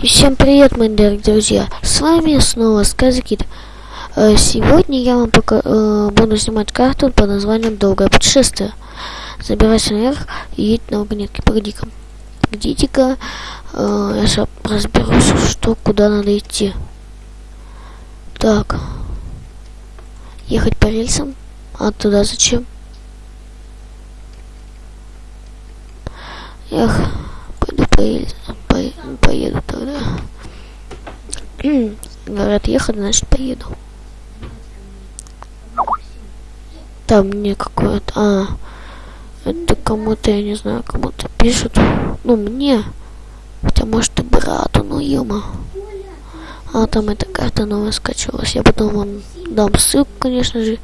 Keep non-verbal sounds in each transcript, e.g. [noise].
И всем привет, мои дорогие друзья! С вами снова Сказкит. Э, Сегодня я вам пока, э, буду снимать карту под названием Долгое путешествие. Забирайся наверх и едь на вагонетке. Погоди-ка. Погодите-ка. Э, я сейчас разберусь, что куда надо идти. Так. Ехать по рельсам. А туда зачем? Эх, пойду по рельсам. По, поеду тогда. [clears throat] Говорят, ехать, значит поеду. Там мне какое-то... А, это кому-то, я не знаю, кому-то пишут. Ну, мне. Хотя, может, и брату, ну, ема. А, там эта карта новая скачивалась. Я потом вам дам ссылку, конечно же.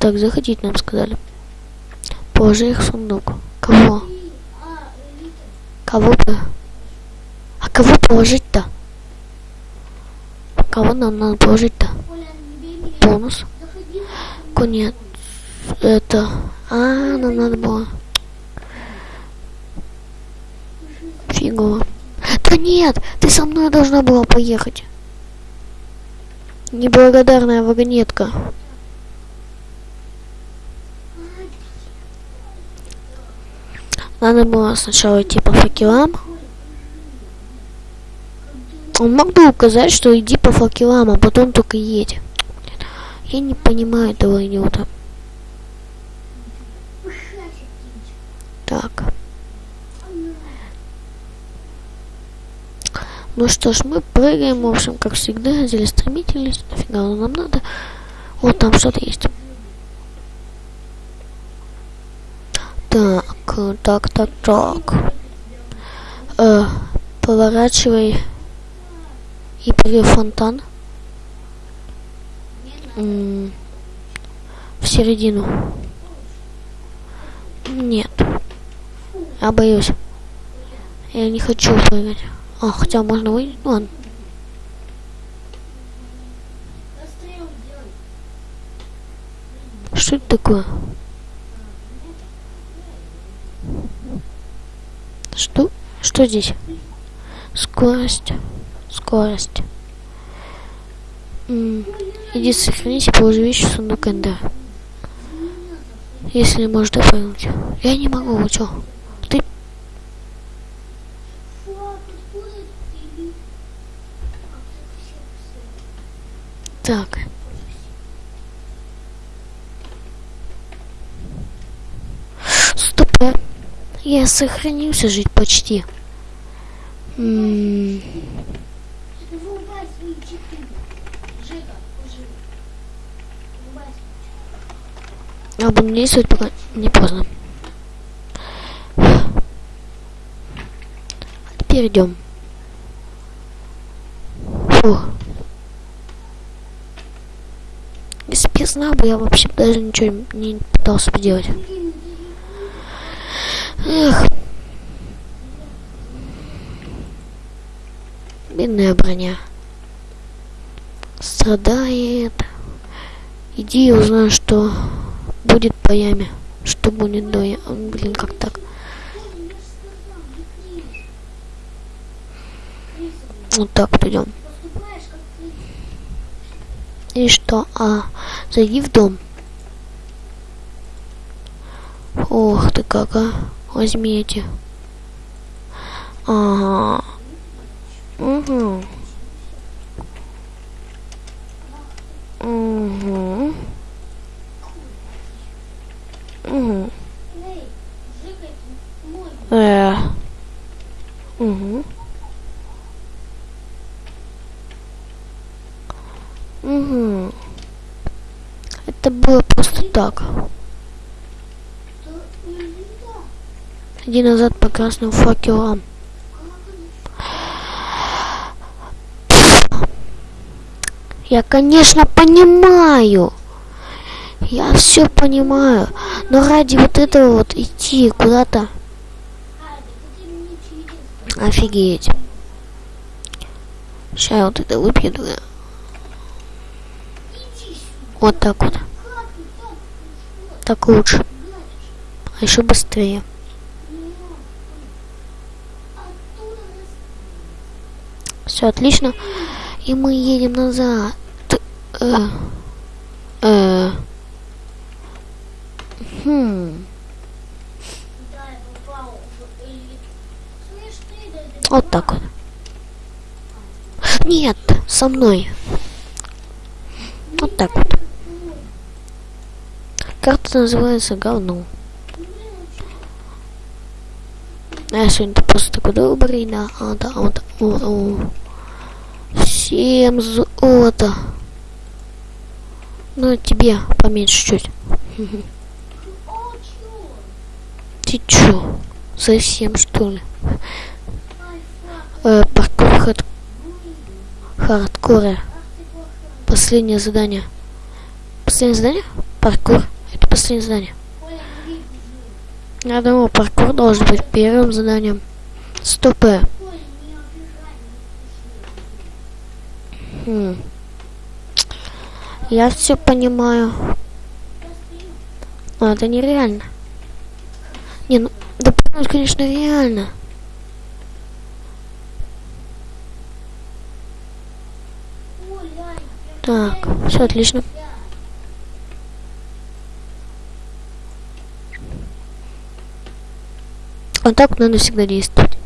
Так, заходить нам сказали. Положи их сундук. Кого? Кого бы? Кого положить-то? Кого нам надо положить-то? Бонус. Нет. Это... А, нам надо было... Фигово. Да нет, ты со мной должна была поехать. Неблагодарная вагонетка. Надо было сначала идти по факелам. Он мог бы указать, что иди по факелам, а потом только едь. Я не понимаю этого идиота. Так. Ну что ж, мы прыгаем, в общем, как всегда, стремительность. Нафига оно нам надо? Вот там что-то есть. Так, так, так, так. Э, поворачивай и прыгай фонтан. В середину. Нет. Я боюсь. Я не хочу прыгать. А, хотя можно выйти. Ну, ладно. Что это такое? Что? Что здесь? Скорость. Скорость. М иди сохранись положи вещи в сундук Энда. Если можешь дополнить. Я не могу, вы чё? Ты... Так. Стоп, я, сохранился жить почти. М -м Я буду действовать, пока не поздно. Теперь идем. Фух. Если бы бы, я вообще даже ничего не пытался бы делать. Эх. Бедная броня. Страдает. Иди и узнай, что будет по яме. Что будет до ямы. Блин, как так? Вот так вот идем. И что? А, зайди в дом. Ох ты как, а. Возьми. Ага. Угу. Угу. Угу. Э. Угу. Угу. Это было просто так. Иди назад по красным факелам. Я, конечно, понимаю. Я все понимаю. Но ради вот этого вот идти куда-то... Офигеть. Сейчас я вот это выпью. Вот так вот. Так лучше. А еще быстрее. Все отлично. И мы едем назад. Э, э. Хм. Вот так вот. Нет, со мной. Вот так вот. Карта называется говно. А я сегодня просто такой добрый, да, а, да, вот, о, о. Всем золото. Ну, тебе поменьше чуть. Ты чё? Совсем что ли? Э, паркур хард... хардкора. Последнее задание. Последнее задание? Паркур. Это последнее задание. Я думал, паркур должен быть первым заданием. Стоп. Я все понимаю. Но это нереально. Не, ну, да, конечно, реально. Так, все отлично. Вот так надо всегда действовать.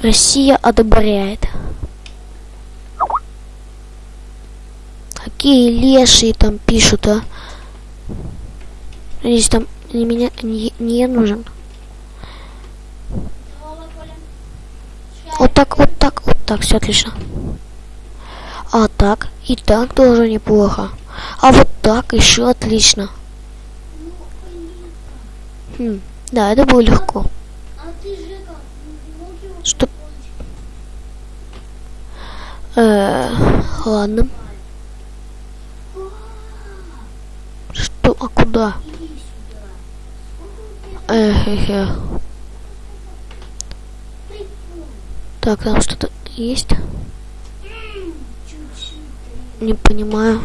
Россия одобряет. Какие лешие там пишут, а? Здесь там не меня не, не нужен. Вот так, вот так, вот так, все отлично. А так, и так тоже неплохо. А вот так еще отлично. Хм, да, это было легко. Что? Э, ладно. Что? А куда? Эх, эх. Так, там что-то есть? Не понимаю.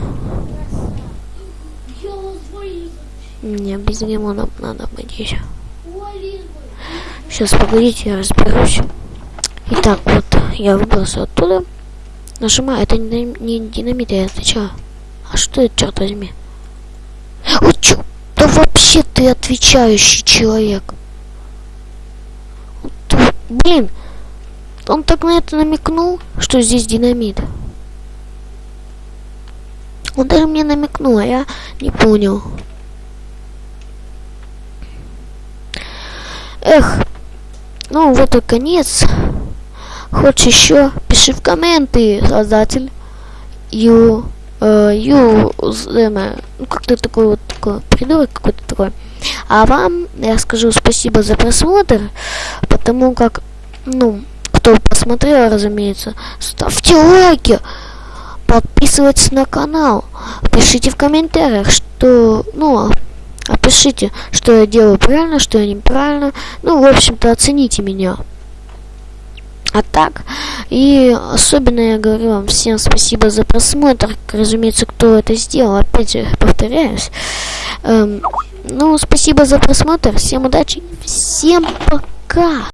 Не, без лимона надо быть еще. Сейчас, погодите, я разберусь. Итак, вот, я выбрался оттуда. Нажимаю, это не, не динамит, я отвечаю. А что это, черт возьми? О, чё? Да вообще ты отвечающий человек. Блин, он так на это намекнул, что здесь динамит. Он даже мне намекнул, а я не понял. Эх, ну вот и конец. Хочешь еще? Пиши в комменты, создатель. Ю, э, ю, ну как-то такой вот такой придурок какой-то такой. А вам я скажу спасибо за просмотр, потому как, ну, кто посмотрел, разумеется, ставьте лайки подписывайтесь на канал, пишите в комментариях, что, ну, опишите, что я делаю правильно, что я неправильно, ну, в общем-то, оцените меня. А так, и особенно я говорю вам всем спасибо за просмотр, разумеется, кто это сделал, опять же, повторяюсь. Эм, ну, спасибо за просмотр, всем удачи, всем пока!